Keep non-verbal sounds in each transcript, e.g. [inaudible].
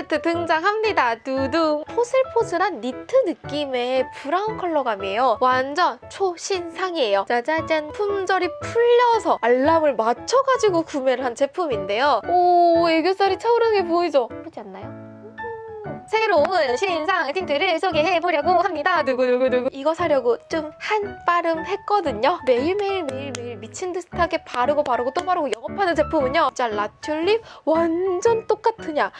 팔레트 등장합니다. 두둥! 포슬포슬한 니트 느낌의 브라운 컬러감이에요. 완전 초신상이에요. 짜자잔! 품절이 풀려서 알람을 맞춰가지고 구매를 한 제품인데요. 오, 애교살이 차오르는 게 보이죠? 예쁘지 않나요? 새로운 신상 틴트를 소개해보려고 합니다. 누구누구누구 이거 사려고 좀 한빠름 했거든요. 매일매일 매일매일 미친 듯하게 바르고 바르고 또 바르고 영업하는 제품은요. 진짜 라튤립 완전 똑같으냐.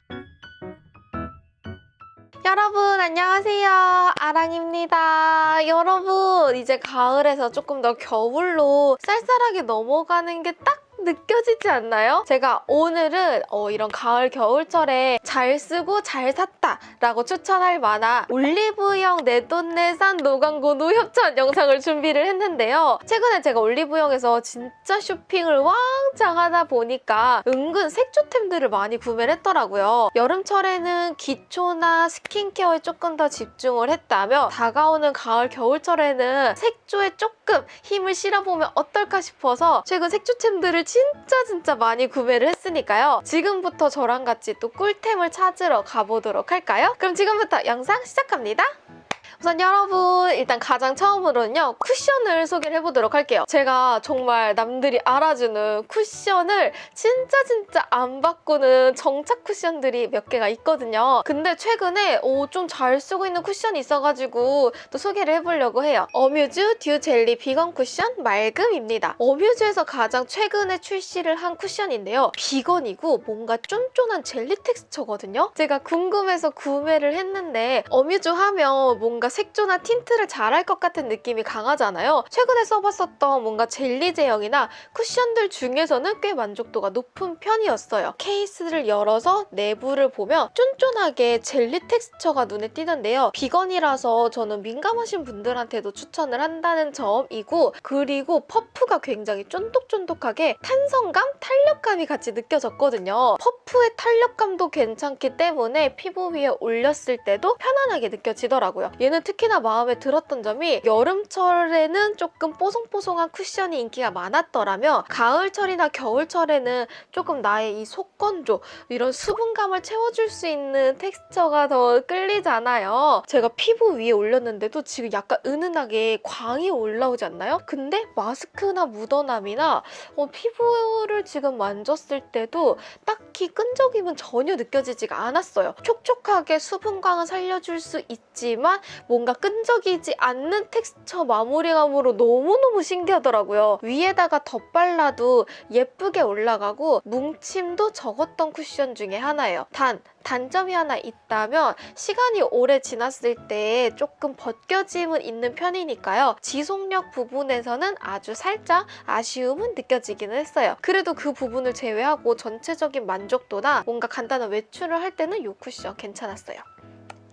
여러분 안녕하세요 아랑입니다 여러분 이제 가을에서 조금 더 겨울로 쌀쌀하게 넘어가는 게딱 느껴지지 않나요? 제가 오늘은 어, 이런 가을 겨울철에 잘 쓰고 잘 샀다 라고 추천할 만한 올리브영 내돈내산 no광고 no 협찬 영상을 준비를 했는데요 최근에 제가 올리브영에서 진짜 쇼핑을 왕창 하다 보니까 은근 색조템들을 많이 구매를 했더라고요 여름철에는 기초나 스킨케어에 조금 더 집중을 했다면 다가오는 가을 겨울철에는 색조에 조금 힘을 실어보면 어떨까 싶어서 최근 색조템들을 진짜 진짜 많이 구매를 했으니까요. 지금부터 저랑 같이 또 꿀템을 찾으러 가보도록 할까요? 그럼 지금부터 영상 시작합니다. 우선 여러분 일단 가장 처음으로는요 쿠션을 소개를 해보도록 할게요. 제가 정말 남들이 알아주는 쿠션을 진짜 진짜 안 바꾸는 정착 쿠션들이 몇 개가 있거든요. 근데 최근에 좀 잘 쓰고 있는 쿠션이 있어가지고 또 소개를 해보려고 해요. 어뮤즈 듀 젤리 비건 쿠션 맑음입니다. 어뮤즈에서 가장 최근에 출시를 한 쿠션인데요. 비건이고 뭔가 쫀쫀한 젤리 텍스처거든요. 제가 궁금해서 구매를 했는데 어뮤즈 하면 뭔가 색조나 틴트를 잘할 것 같은 느낌이 강하잖아요. 최근에 써봤었던 뭔가 젤리 제형이나 쿠션들 중에서는 꽤 만족도가 높은 편이었어요. 케이스를 열어서 내부를 보면 쫀쫀하게 젤리 텍스처가 눈에 띄는데요. 비건이라서 저는 민감하신 분들한테도 추천을 한다는 점이고 그리고 퍼프가 굉장히 쫀득쫀득하게 탄성감, 탄력감이 같이 느껴졌거든요. 퍼프의 탄력감도 괜찮기 때문에 피부 위에 올렸을 때도 편안하게 느껴지더라고요. 얘는 특히나 마음에 들었던 점이 여름철에는 조금 뽀송뽀송한 쿠션이 인기가 많았더라면 가을철이나 겨울철에는 조금 나의 이 속건조 이런 수분감을 채워줄 수 있는 텍스처가 더 끌리잖아요. 제가 피부 위에 올렸는데도 지금 약간 은은하게 광이 올라오지 않나요? 근데 마스크나 묻어남이나 어, 피부를 지금 만졌을 때도 딱히 끈적임은 전혀 느껴지지가 않았어요. 촉촉하게 수분광을 살려줄 수 있지만 뭔가 끈적이지 않는 텍스처 마무리감으로 너무너무 신기하더라고요. 위에다가 덧발라도 예쁘게 올라가고 뭉침도 적었던 쿠션 중에 하나예요. 단, 단점이 하나 있다면 시간이 오래 지났을 때 조금 벗겨짐은 있는 편이니까요. 지속력 부분에서는 아주 살짝 아쉬움은 느껴지기는 했어요. 그래도 그 부분을 제외하고 전체적인 만족도나 뭔가 간단한 외출을 할 때는 이 쿠션 괜찮았어요.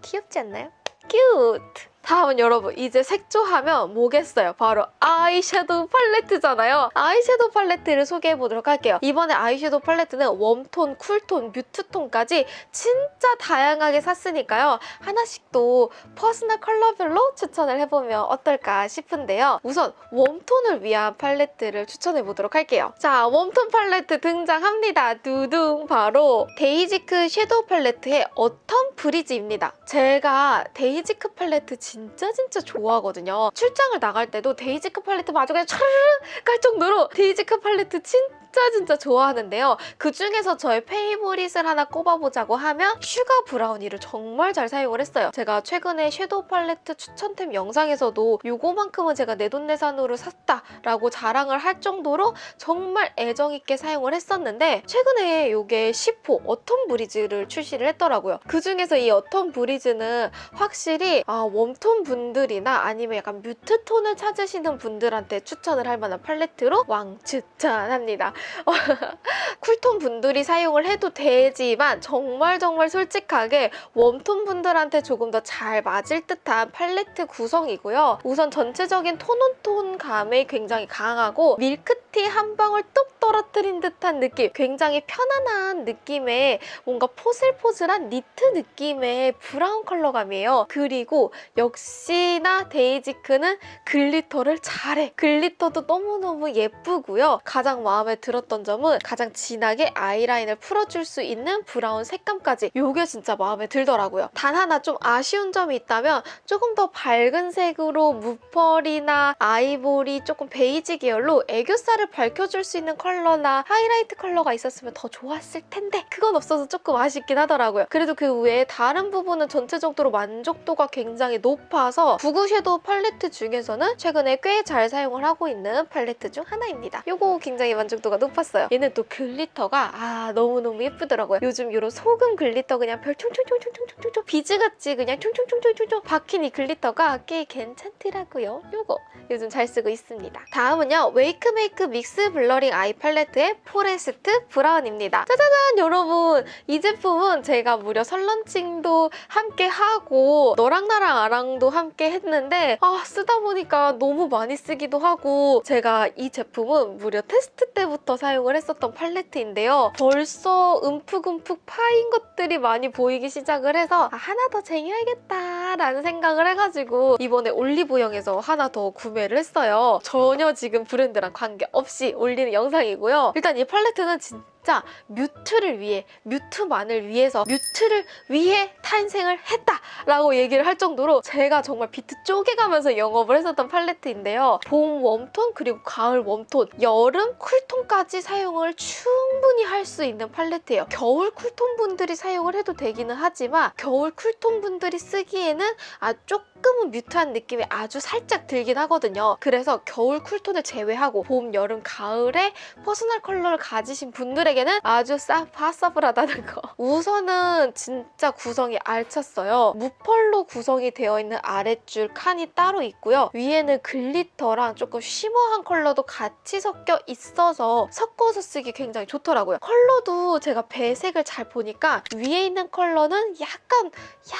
귀엽지 않나요? Cute! 다음은 여러분 이제 색조하면 뭐겠어요? 바로 아이섀도우 팔레트잖아요. 아이섀도우 팔레트를 소개해보도록 할게요. 이번에 아이섀도우 팔레트는 웜톤, 쿨톤, 뮤트톤까지 진짜 다양하게 샀으니까요. 하나씩 또 퍼스널 컬러별로 추천을 해보면 어떨까 싶은데요. 우선 웜톤을 위한 팔레트를 추천해보도록 할게요. 자, 웜톤 팔레트 등장합니다. 두둥! 바로 데이지크 섀도우 팔레트의 어텀 브리즈입니다. 제가 데이지크 팔레트 진짜 진짜 진짜 좋아하거든요. 출장을 나갈 때도 데이지크 팔레트 마저 그냥 촤르르 깔 정도로 데이지크 팔레트 진짜 진짜 진짜 좋아하는데요. 그중에서 저의 favorite을 하나 꼽아보자고 하면 슈가 브라우니를 정말 잘 사용을 했어요. 제가 최근에 섀도우 팔레트 추천템 영상에서도 이거만큼은 제가 내돈내산으로 샀다라고 자랑을 할 정도로 정말 애정있게 사용을 했었는데 최근에 이게 10호 어텀 브리즈를 출시를 했더라고요. 그중에서 이 어텀 브리즈는 확실히 아, 웜톤 분들이나 아니면 약간 뮤트 톤을 찾으시는 분들한테 추천을 할 만한 팔레트로 왕 추천합니다. [laughs] 쿨톤 분들이 사용을 해도 되지만 정말 정말 솔직하게 웜톤 분들한테 조금 더 잘 맞을 듯한 팔레트 구성이고요. 우선 전체적인 톤온톤 감이 굉장히 강하고 밀크티 한 방울 뚝 떨어뜨린 듯한 느낌. 굉장히 편안한 느낌의 뭔가 포슬포슬한 니트 느낌의 브라운 컬러감이에요. 그리고 역시나 데이지크는 글리터를 잘해. 글리터도 너무너무 예쁘고요. 가장 마음에 들었던 점은 가장 진하게 아이라인을 풀어줄 수 있는 브라운 색감까지. 이게 진짜 마음에 들더라고요. 단 하나 좀 아쉬운 점이 있다면 조금 더 밝은 색으로 무펄이나 아이보리 조금 베이지 계열로 애교살을 밝혀줄 수 있는 컬러 나 하이라이트 컬러가 있었으면 더 좋았을 텐데 그건 없어서 조금 아쉽긴 하더라고요. 그래도 그 외에 다른 부분은 전체적으로 만족도가 굉장히 높아서 구구 섀도우 팔레트 중에서는 최근에 꽤 잘 사용을 하고 있는 팔레트 중 하나입니다. 이거 굉장히 만족도가 높았어요. 얘는 또 글리터가 아 너무너무 예쁘더라고요. 요즘 이런 소금 글리터 그냥 별 총총총총총총총 비즈같이 그냥 총총총총총 박힌 이 글리터가 꽤 괜찮더라고요. 요거 요즘 잘 쓰고 있습니다. 다음은요. 웨이크메이크 믹스 블러링 아이 팔레트 의 포레스트 브라운입니다. 짜자잔 여러분 이 제품은 제가 무려 선런칭도 함께 하고 너랑 나랑 아랑도 함께 했는데 아 쓰다 보니까 너무 많이 쓰기도 하고 제가 이 제품은 무려 테스트 때부터 사용을 했었던 팔레트인데요. 벌써 움푹움푹 파인 것들이 많이 보이기 시작을 해서 아, 하나 더 쟁여야겠다라는 생각을 해가지고 이번에 올리브영에서 하나 더 구매를 했어요. 전혀 지금 브랜드랑 관계없이 올리는 영상이고 요. 일단 이 팔레트는 진짜 mute를 위해 mute만을 위해서 mute를 위해 탄생을 했다 라고 얘기를 할 정도로 제가 정말 비트 쪼개가면서 영업을 했었던 팔레트인데요. 봄 웜톤 그리고 가을 웜톤, 여름 쿨톤까지 사용을 충분히 할 수 있는 팔레트예요. 겨울 쿨톤 분들이 사용을 해도 되기는 하지만 겨울 쿨톤 분들이 쓰기에는 아 조금 은 mute한 느낌이 아주 살짝 들긴 하거든요. 그래서 겨울 쿨톤을 제외하고 봄, 여름, 가을에 퍼스널 컬러를 가지신 분들에게는 아주 쌉possible하다는 거. [laughs] 우선은 진짜 구성이 알찼어요. 무펄로 구성이 되어 있는 아랫줄 칸이 따로 있고요. 위에는 글리터랑 조금 shimmer한 컬러도 같이 섞여 있어서 섞어서 쓰기 굉장히 좋더라고요. 컬러도 제가 배색을 잘 보니까 위에 있는 컬러는 약간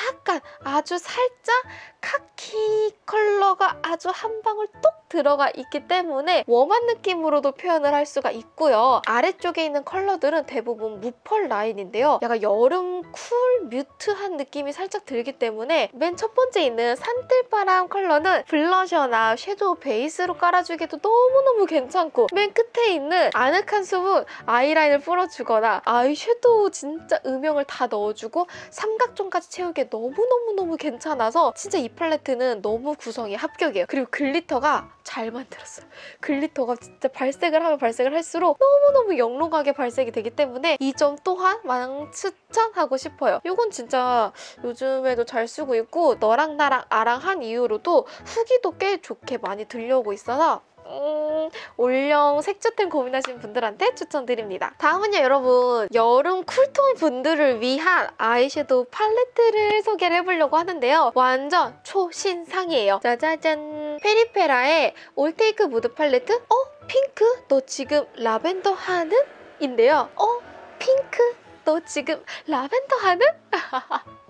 약간 아주 살짝 카키 컬러가 아주 한 방울 똑 들어가 있기 때문에 warm한 느낌으로도 표현을 할 수가 있고요. 아래쪽에 있는 컬러들은 대부분 무펄 라인인데요. 약간 여름 cool mute한 느낌이 살짝 들기 때문에 맨 첫 번째 있는 산뜰바람 컬러는 블러셔나 섀도우 베이스로 깔아주기도 너무너무 괜찮고 맨 끝에 있는 아늑한 수분 아이라인을 풀어주거나 아이섀도우 진짜 음영을 다 넣어주고 삼각존까지 채우기에 너무너무너무 괜찮아서 진짜 이 팔레트는 너무 구성이 합격이에요. 그리고 글리터가 잘 만들었어요. 글리터가 진짜 발색을 하면 발색을 할수록 너무너무 영롱하게 발색이 되기 때문에 이 점 또한 왕추천하고 싶어요. 이건 진짜 요즘에도 잘 쓰고 있고 너랑 나랑 아랑 한 이후로도 후기도 꽤 좋게 많이 들려오고 있어서 음, 올영 색조템 고민하시는 분들한테 추천드립니다. 다음은요, 여러분. 여름 쿨톤 분들을 위한 아이섀도우 팔레트를 소개를 해보려고 하는데요. 완전 초신상이에요. 짜자잔. 페리페라의 올테이크 무드 팔레트? 어? 핑크? 너 지금 라벤더 하는? 인데요. 어? 핑크? 너 지금 라벤더 하는? [laughs]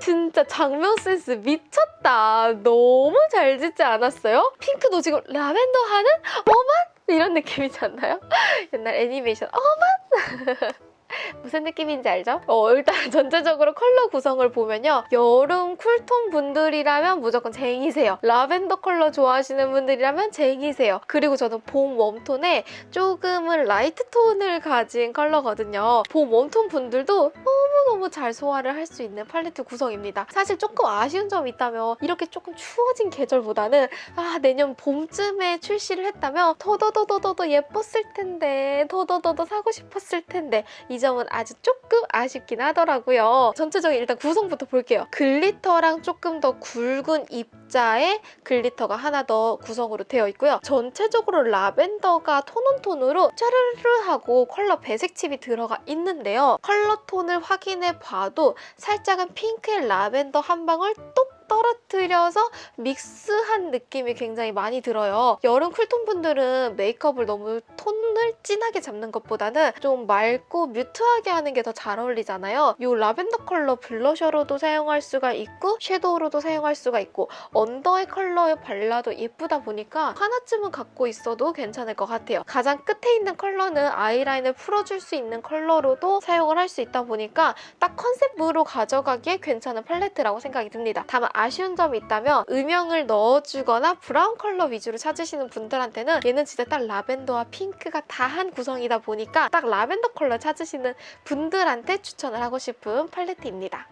진짜 장면 센스 미쳤다. 너무 잘 짓지 않았어요? 핑크 너 지금 라벤더 하는? 어만? 이런 느낌이지 않나요? [laughs] 옛날 애니메이션 어만? [laughs] [laughs] 무슨 느낌인지 알죠? 어, 일단 [laughs] 전체적으로 컬러 구성을 보면요. 여름 쿨톤 분들이라면 무조건 쟁이세요. 라벤더 컬러 좋아하시는 분들이라면 쟁이세요. 그리고 저는 봄 웜톤에 조금은 라이트 톤을 가진 컬러거든요. 봄 웜톤 분들도 너무너무 잘 소화를 할 수 있는 팔레트 구성입니다. 사실 조금 아쉬운 점이 있다면 이렇게 조금 추워진 계절보다는 아 내년 봄쯤에 출시를 했다면 더더더더더 예뻤을 텐데 더더더더 사고 싶었을 텐데 이 점은 아주 조금 아쉽긴 하더라고요. 전체적인 일단 구성부터 볼게요. 글리터랑 조금 더 굵은 입자에 글리터가 하나 더 구성으로 되어 있고요. 전체적으로 라벤더가 톤온톤으로 짜르르하고 컬러 배색 칩이 들어가 있는데요. 컬러 톤을 확인해 봐도 살짝은 핑크의 라벤더 한 방울 똑 떨어뜨려서 믹스한 느낌이 굉장히 많이 들어요. 여름 쿨톤 분들은 메이크업을 너무 톤을 진하게 잡는 것보다는 좀 맑고 mute하게 하는 게 더 잘 어울리잖아요. 이 라벤더 컬러 블러셔로도 사용할 수가 있고 섀도우로도 사용할 수가 있고 언더의 컬러에 발라도 예쁘다 보니까 하나쯤은 갖고 있어도 괜찮을 것 같아요. 가장 끝에 있는 컬러는 아이라인을 풀어줄 수 있는 컬러로도 사용을 할 수 있다 보니까 딱 컨셉으로 가져가기에 괜찮은 팔레트라고 생각이 듭니다. 다만 아쉬운 점이 있다면 음영을 넣어주거나 브라운 컬러 위주로 찾으시는 분들한테는 얘는 진짜 딱 라벤더와 핑크가 다한 구성이다 보니까 딱 라벤더 컬러 찾으시는 분들한테 추천을 하고 싶은 팔레트입니다.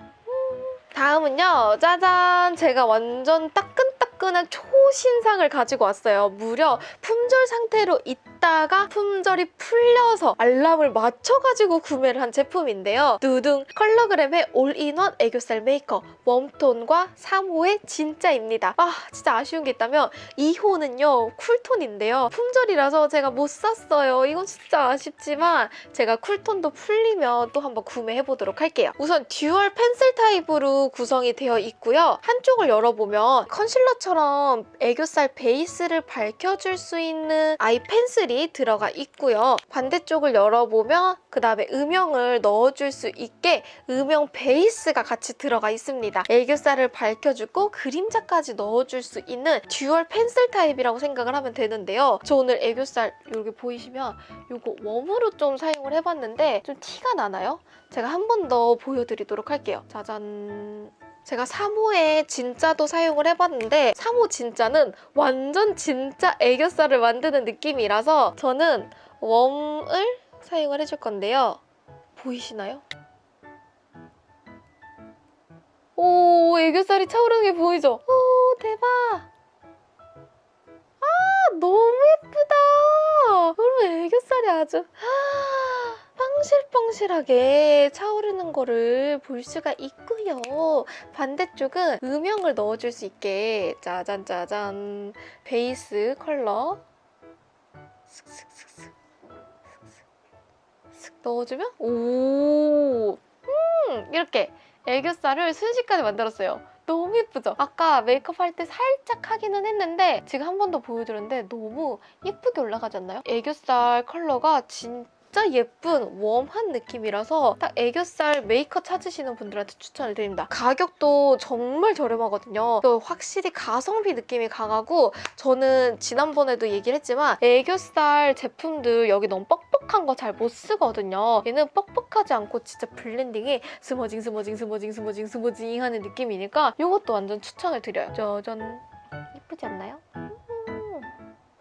다음은요. 짜잔! 제가 완전 따끈따끈한 초 신상을 가지고 왔어요. 무려 품절 상태로 있다가 품절이 풀려서 알람을 맞춰가지고 구매를 한 제품인데요. 두둥! 컬러그램의 올인원 애교살 메이커 웜톤과 3호의 진짜입니다. 아 진짜 아쉬운 게 있다면 2호는요. 쿨톤인데요. 품절이라서 제가 못 샀어요. 이건 진짜 아쉽지만 제가 쿨톤도 풀리면 또 한번 구매해보도록 할게요. 우선 듀얼 펜슬 타입으로 구성이 되어 있고요. 한쪽을 열어보면 컨실러처럼 애교살 베이스를 밝혀줄 수 있는 아이 펜슬이 들어가 있고요. 반대쪽을 열어보면 그 다음에 음영을 넣어줄 수 있게 음영 베이스가 같이 들어가 있습니다. 애교살을 밝혀주고 그림자까지 넣어줄 수 있는 듀얼 펜슬 타입이라고 생각을 하면 되는데요. 저 오늘 애교살 여기 보이시면 이거 warm으로 좀 사용을 해봤는데 좀 티가 나나요? 제가 한 번 더 보여드리도록 할게요. 짜잔. 제가 3호에 진짜도 사용을 해봤는데 3호 진짜는 완전 진짜 애교살을 만드는 느낌이라서 저는 웜을 사용을 해줄 건데요. 보이시나요? 오, 애교살이 차오르는 게 보이죠? 오, 대박! 아, 너무 예쁘다! 여러분, 애교살이 아주 아, 빵실빵실하게 차오르는 거를 볼 수가 있고요. 반대쪽은 음영을 넣어줄 수 있게 짜잔짜잔 베이스 컬러 슥슥슥슥 슥 슥 넣어주면 오 음, 이렇게 애교살을 순식간에 만들었어요. 너무 예쁘죠? 아까 메이크업 할 때 살짝 하기는 했는데 지금 한 번 더 보여드렸는데 너무 예쁘게 올라가지 않나요? 애교살 컬러가 진짜 예쁜 warm한 느낌이라서 딱 애교살 메이커 찾으시는 분들한테 추천을 드립니다. 가격도 정말 저렴하거든요. 또 확실히 가성비 느낌이 강하고 저는 지난번에도 얘기를 했지만 애교살 제품들 여기 너무 뻑뻑한 거 잘 못 쓰거든요. 얘는 뻑뻑하지 않고 진짜 블렌딩이 smudging smudging smudging smudging smudging 하는 느낌이니까 이것도 완전 추천을 드려요. 짜잔 예쁘지 않나요?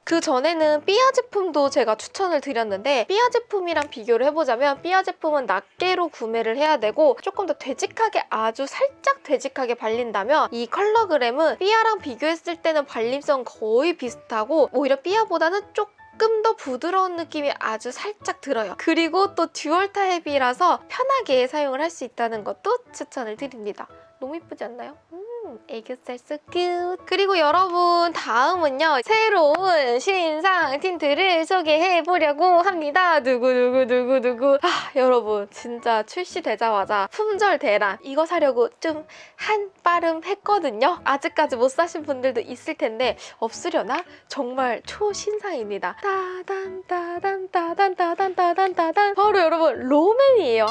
그 전에는 삐아 제품도 제가 추천을 드렸는데 삐아 제품이랑 비교를 해보자면 삐아 제품은 낱개로 구매를 해야 되고 조금 더 되직하게 아주 살짝 되직하게 발린다면 이 컬러그램은 삐아랑 비교했을 때는 발림성 거의 비슷하고 오히려 삐아보다는 조금 조금 더 부드러운 느낌이 아주 살짝 들어요. 그리고 또 dual 타입이라서 편하게 사용을 할 수 있다는 것도 추천을 드립니다. 너무 예쁘지 않나요? 음, 애교살 cute. 그리고 여러분 다음은요. 새로운 신상 틴트를 소개해보려고 합니다. 누구누구누구누구. 아 여러분 진짜 출시되자마자 품절 대란 이거 사려고 좀 한 빠름 했거든요. 아직까지 못 사신 분들도 있을 텐데 없으려나? 정말 초신상입니다. 따단 따단 따단 따단 따단 따단 바로 여러분 롬앤이에요.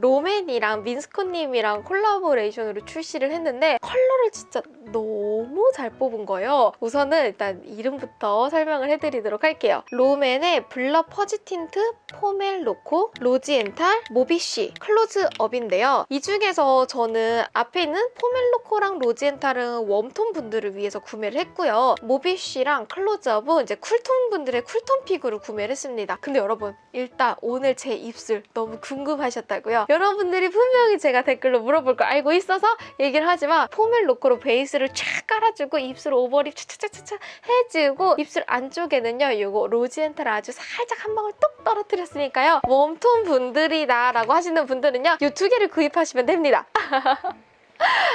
롬앤이랑 민스코님이랑 콜라보레이션으로 출시를 했는데 컬러를 진짜 너무 잘 뽑은 거예요. 우선은 일단 이름부터 설명을 해드리도록 할게요. 롬앤의 블러 퍼지 틴트 포멜로코 로지엔탈 모비쉬 클로즈업인데요. 이 중에서 저는 앞에 있는 포멜로코랑 로지엔탈은 웜톤 분들을 위해서 구매를 했고요. 모비쉬랑 클로즈업은 이제 쿨톤 분들의 쿨톤 pick으로 구매를 했습니다. 근데 여러분 일단 오늘 제 입술 너무 궁금하셨다고요? 여러분들이 분명히 제가 댓글로 물어볼 걸 알고 있어서 얘기를 하지만 포멜로코로 베이스를 쫙 깔아주고 입술 overlip 차차차차 해주고 입술 안쪽에는요 이거 로지엔탈을 아주 살짝 한 방울 똑 떨어뜨렸으니까요. 웜톤 분들이다 라고 하시는 분들은요 이 두 개를 구입하시면 됩니다. [laughs]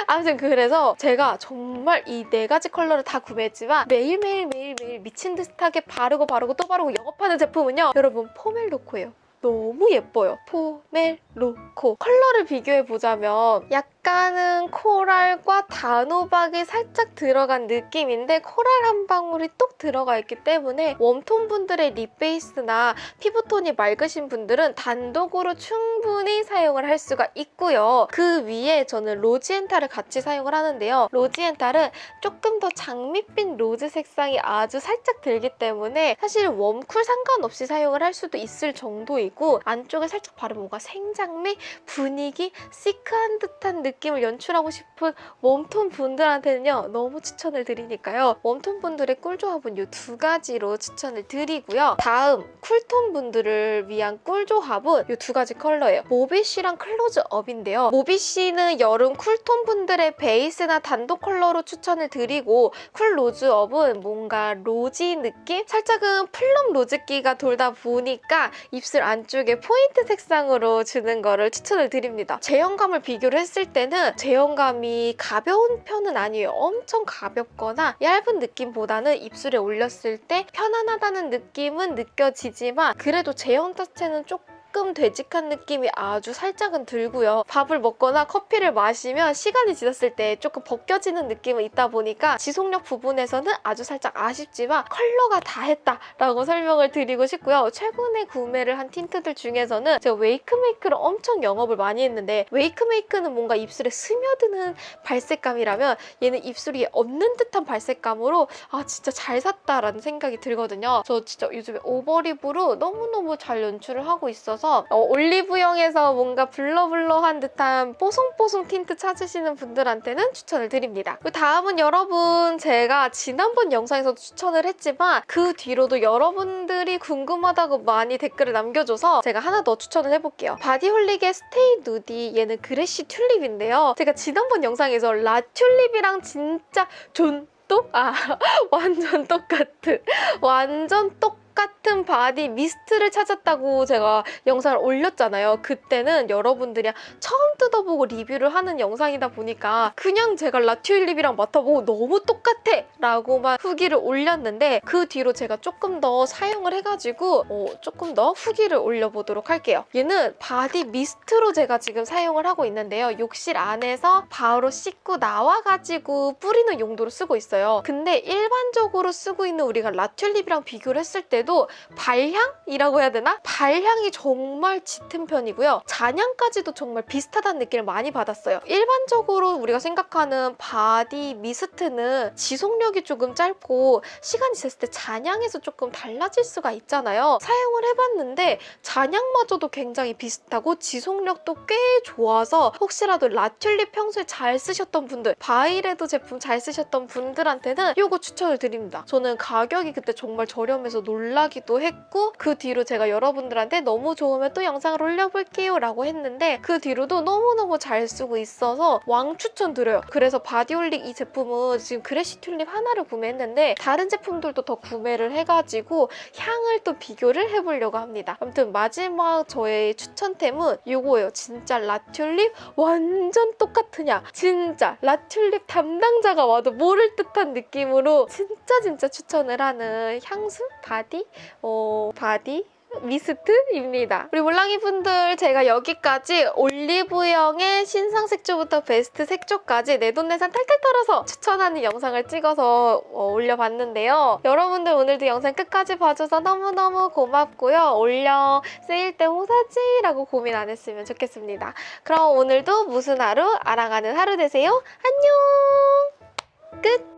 아무튼 그래서 제가 정말 이 네 가지 컬러를 다 구매했지만 매일매일 매일매일 미친 듯하게 바르고 바르고 또 바르고 영업하는 제품은요 여러분 포멜로코예요 너무 예뻐요. 포멜로코. 컬러를 비교해보자면 약간 약간은 코랄과 단호박이 살짝 들어간 느낌인데 코랄 한 방울이 똑 들어가 있기 때문에 웜톤 분들의 립 베이스나 피부톤이 맑으신 분들은 단독으로 충분히 사용을 할 수가 있고요. 그 위에 저는 로지엔탈을 같이 사용을 하는데요. 로지엔탈은 조금 더 장밋빛 로즈 색상이 아주 살짝 들기 때문에 사실 warm cool 상관없이 사용을 할 수도 있을 정도이고 안쪽에 살짝 바르면 뭔가 생장미, 분위기, 시크한 듯한 느낌 을 연출하고 싶은 웜톤 분들한테는요 너무 추천을 드리니까요 웜톤 분들의 꿀조합은 이 두 가지로 추천을 드리고요 다음 쿨톤 분들을 위한 꿀조합은 이 두 가지 컬러예요 모비쉬랑 클로즈업인데요 모비쉬는 여름 쿨톤 분들의 베이스나 단독 컬러로 추천을 드리고 클로즈업은 뭔가 rosy 느낌? 살짝은 plum 로즈기가 돌다 보니까 입술 안쪽에 포인트 색상으로 주는 거를 추천을 드립니다. 제형감을 비교를 했을 때는 제형감이 가벼운 편은 아니에요. 엄청 가볍거나 얇은 느낌보다는 입술에 올렸을 때 편안하다는 느낌은 느껴지지만 그래도 제형 자체는 조금 조금 되직한 느낌이 아주 살짝은 들고요. 밥을 먹거나 커피를 마시면 시간이 지났을 때 조금 벗겨지는 느낌은 있다 보니까 지속력 부분에서는 아주 살짝 아쉽지만 컬러가 다 했다라고 설명을 드리고 싶고요. 최근에 구매를 한 틴트들 중에서는 제가 웨이크메이크를 엄청 영업을 많이 했는데 웨이크메이크는 뭔가 입술에 스며드는 발색감이라면 얘는 입술이 없는 듯한 발색감으로 아 진짜 잘 샀다라는 생각이 들거든요. 저 진짜 요즘에 overlip으로 너무너무 잘 연출을 하고 있어서 있어서 어, 올리브영에서 뭔가 blur blur한 듯한 뽀송뽀송 틴트 찾으시는 분들한테는 추천을 드립니다. 그 다음은 여러분 제가 지난번 영상에서도 추천을 했지만 그 뒤로도 여러분들이 궁금하다고 많이 댓글을 남겨줘서 제가 하나 더 추천을 해볼게요. 바디홀릭의 스테이 누디 얘는 프레쉬 튤립인데요. 제가 지난번 영상에서 라 튤립이랑 진짜 존똑? 아 [laughs] 완전 똑같은 완전 똑 똑같은 바디 미스트를 찾았다고 제가 영상을 올렸잖아요. 그때는 여러분들이 처음 뜯어보고 리뷰를 하는 영상이다 보니까 그냥 제가 라 튤립이랑 맡아보고 너무 똑같아! 라고만 후기를 올렸는데 그 뒤로 제가 조금 더 사용을 해가지고 어, 조금 더 후기를 올려보도록 할게요. 얘는 바디 미스트로 제가 지금 사용을 하고 있는데요. 욕실 안에서 바로 씻고 나와가지고 뿌리는 용도로 쓰고 있어요. 근데 일반적으로 쓰고 있는 우리가 라 튤립이랑 비교를 했을 때 때도 발향이라고 해야 되나? 발향이 정말 짙은 편이고요. 잔향까지도 정말 비슷하다는 느낌을 많이 받았어요. 일반적으로 우리가 생각하는 바디 미스트는 지속력이 조금 짧고 시간이 지났을 때 잔향에서 조금 달라질 수가 있잖아요. 사용을 해봤는데 잔향마저도 굉장히 비슷하고 지속력도 꽤 좋아서 혹시라도 라튤립 평소에 잘 쓰셨던 분들 바이레도 제품 잘 쓰셨던 분들한테는 이거 추천을 드립니다. 저는 가격이 그때 정말 저렴해서 놀라 놀라기도 했고 그 뒤로 제가 여러분들한테 너무 좋으면 또 영상을 올려볼게요 라고 했는데 그 뒤로도 너무너무 잘 쓰고 있어서 왕 추천드려요. 그래서 바디올릭 이 제품은 지금 그래시 튤립 하나를 구매했는데 다른 제품들도 더 구매를 해가지고 향을 또 비교를 해보려고 합니다. 아무튼 마지막 저의 추천템은 이거예요. 진짜 라튤립 완전 똑같으냐 진짜 라튤립 담당자가 와도 모를 듯한 느낌으로 진짜 진짜 추천을 하는 향수? 바디? 어, 바디 미스트입니다. 우리 몰랑이 분들 제가 여기까지 올리브영의 신상 색조부터 베스트 색조까지 내돈내산 탈탈 털어서 추천하는 영상을 찍어서 어, 올려봤는데요. 여러분들 오늘도 영상 끝까지 봐줘서 너무너무 고맙고요. 올영 세일 때 뭐 사지라고 고민 안 했으면 좋겠습니다. 그럼 오늘도 무슨 하루? 알아가는 하루 되세요. 안녕! 끝!